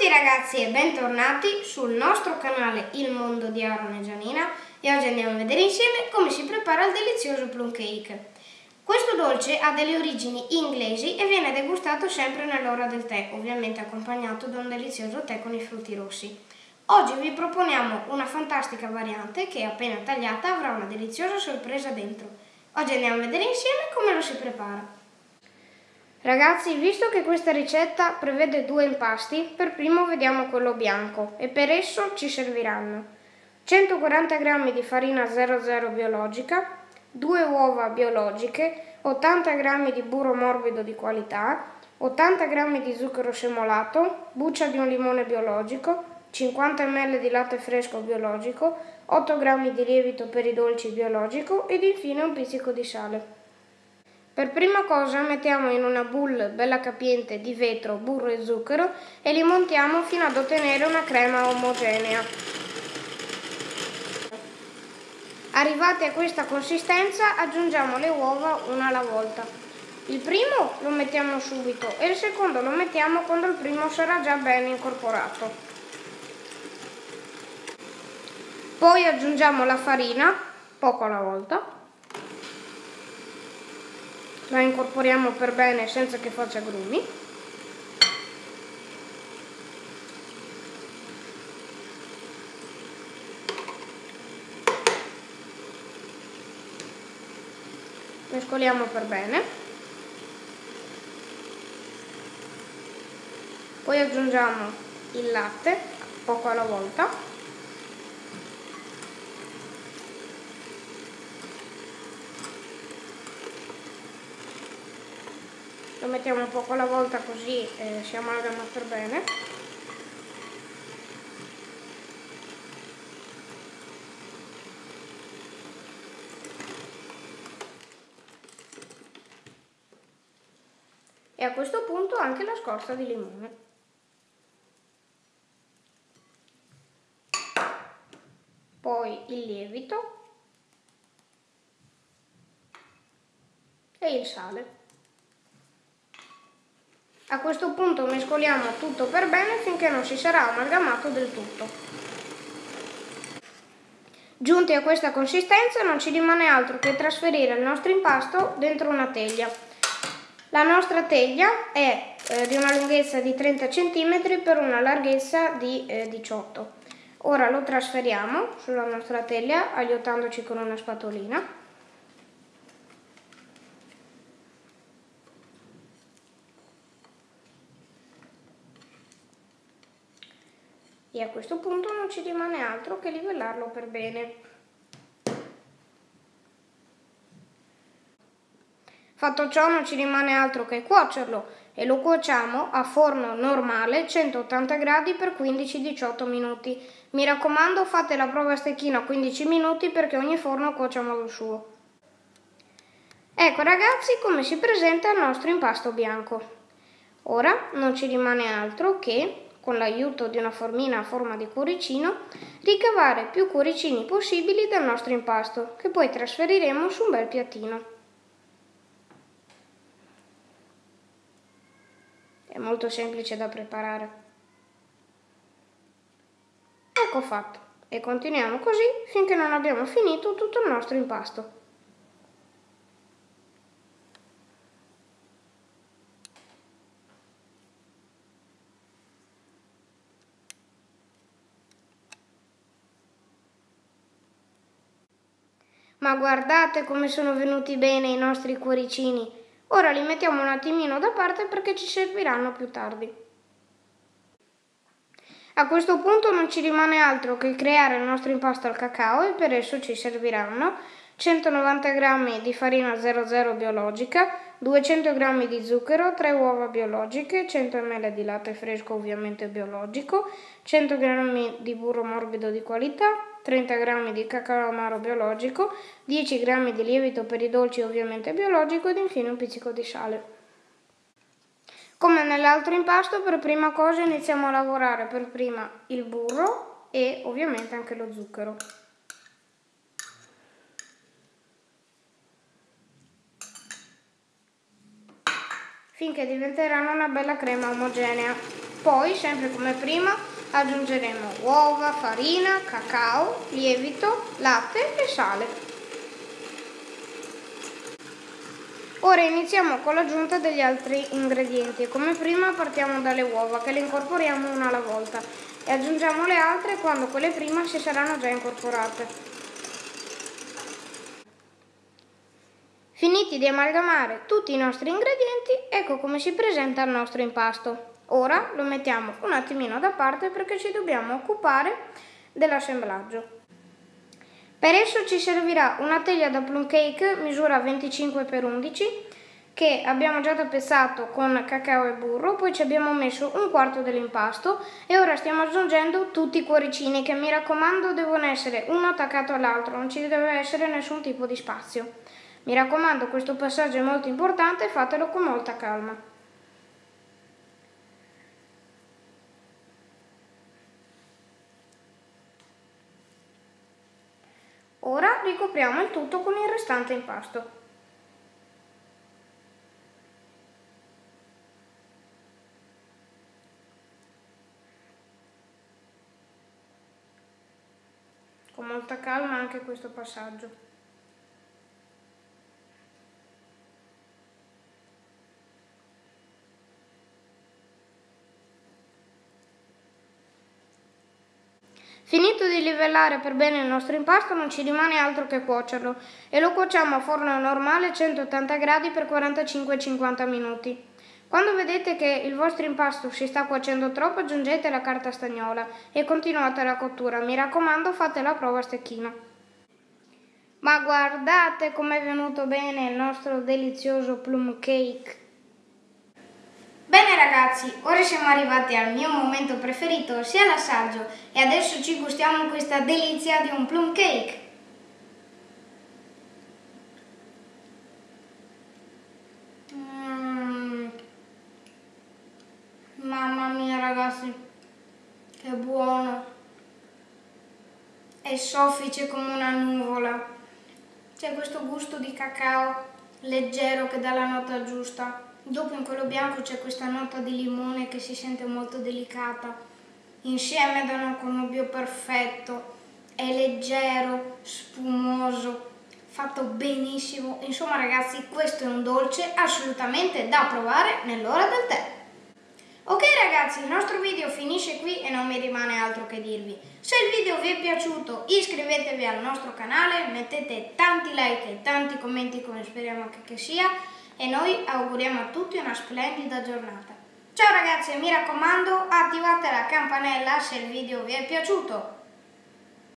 tutti ragazzi e bentornati sul nostro canale Il Mondo di Aaron e Gianina e oggi andiamo a vedere insieme come si prepara il delizioso plum cake. Questo dolce ha delle origini inglesi e viene degustato sempre nell'ora del tè, ovviamente accompagnato da un delizioso tè con i frutti rossi. Oggi vi proponiamo una fantastica variante che appena tagliata avrà una deliziosa sorpresa dentro. Oggi andiamo a vedere insieme come lo si prepara. Ragazzi, visto che questa ricetta prevede due impasti, per primo vediamo quello bianco e per esso ci serviranno 140 g di farina 00 biologica, 2 uova biologiche, 80 g di burro morbido di qualità, 80 g di zucchero semolato, buccia di un limone biologico, 50 ml di latte fresco biologico, 8 g di lievito per i dolci biologico ed infine un pizzico di sale. Per prima cosa mettiamo in una boule bella capiente di vetro, burro e zucchero e li montiamo fino ad ottenere una crema omogenea. Arrivati a questa consistenza aggiungiamo le uova una alla volta. Il primo lo mettiamo subito e il secondo lo mettiamo quando il primo sarà già ben incorporato. Poi aggiungiamo la farina, poco alla volta la incorporiamo per bene senza che faccia grumi. Mescoliamo per bene. Poi aggiungiamo il latte poco alla volta lo mettiamo un poco alla volta così eh, si amalgama per bene. E a questo punto anche la scorza di limone. Poi il lievito e il sale a questo punto mescoliamo tutto per bene finché non si sarà amalgamato del tutto. Giunti a questa consistenza non ci rimane altro che trasferire il nostro impasto dentro una teglia. La nostra teglia è eh, di una lunghezza di 30 cm per una larghezza di eh, 18 Ora lo trasferiamo sulla nostra teglia aiutandoci con una spatolina. E a questo punto non ci rimane altro che livellarlo per bene. Fatto ciò non ci rimane altro che cuocerlo e lo cuociamo a forno normale 180 gradi per 15-18 minuti. Mi raccomando fate la prova a stecchino a 15 minuti perché ogni forno cuocia a modo suo. Ecco ragazzi come si presenta il nostro impasto bianco. Ora non ci rimane altro che con l'aiuto di una formina a forma di cuoricino, ricavare più cuoricini possibili dal nostro impasto, che poi trasferiremo su un bel piattino. È molto semplice da preparare. Ecco fatto. E continuiamo così finché non abbiamo finito tutto il nostro impasto. Ma guardate come sono venuti bene i nostri cuoricini. Ora li mettiamo un attimino da parte perché ci serviranno più tardi. A questo punto non ci rimane altro che creare il nostro impasto al cacao e per esso ci serviranno 190 g di farina 00 biologica, 200 g di zucchero, 3 uova biologiche, 100 ml di latte fresco ovviamente biologico, 100 g di burro morbido di qualità, 30 g di cacao amaro biologico, 10 g di lievito per i dolci ovviamente biologico ed infine un pizzico di sale. Come nell'altro impasto, per prima cosa iniziamo a lavorare per prima il burro e ovviamente anche lo zucchero. Finché diventeranno una bella crema omogenea. Poi, sempre come prima, aggiungeremo uova, farina, cacao, lievito, latte e sale. Ora iniziamo con l'aggiunta degli altri ingredienti. Come prima partiamo dalle uova che le incorporiamo una alla volta e aggiungiamo le altre quando quelle prima si saranno già incorporate. Finiti di amalgamare tutti i nostri ingredienti, ecco come si presenta il nostro impasto. Ora lo mettiamo un attimino da parte perché ci dobbiamo occupare dell'assemblaggio. Per esso ci servirà una teglia da plum cake misura 25 x 11 che abbiamo già tappezzato con cacao e burro, poi ci abbiamo messo un quarto dell'impasto e ora stiamo aggiungendo tutti i cuoricini che mi raccomando devono essere uno attaccato all'altro, non ci deve essere nessun tipo di spazio. Mi raccomando questo passaggio è molto importante, fatelo con molta calma. Ora ricopriamo il tutto con il restante impasto. Con molta calma anche questo passaggio. Finito di livellare per bene il nostro impasto non ci rimane altro che cuocerlo e lo cuociamo a forno normale a 180 gradi per 45-50 minuti. Quando vedete che il vostro impasto si sta cuocendo troppo aggiungete la carta stagnola e continuate la cottura, mi raccomando fate la prova a stecchino. Ma guardate com'è venuto bene il nostro delizioso plum cake! Bene ragazzi, ora siamo arrivati al mio momento preferito, sia l'assaggio, e adesso ci gustiamo questa delizia di un plum cake. Mm. Mamma mia ragazzi, che buono! È soffice come una nuvola. C'è questo gusto di cacao leggero che dà la nota giusta. Dopo in quello bianco c'è questa nota di limone che si sente molto delicata. Insieme danno un connubio perfetto, è leggero, spumoso, fatto benissimo. Insomma ragazzi questo è un dolce assolutamente da provare nell'ora del tè. Ok ragazzi, il nostro video finisce qui e non mi rimane altro che dirvi. Se il video vi è piaciuto iscrivetevi al nostro canale, mettete tanti like e tanti commenti come speriamo che, che sia e noi auguriamo a tutti una splendida giornata. Ciao ragazzi mi raccomando attivate la campanella se il video vi è piaciuto.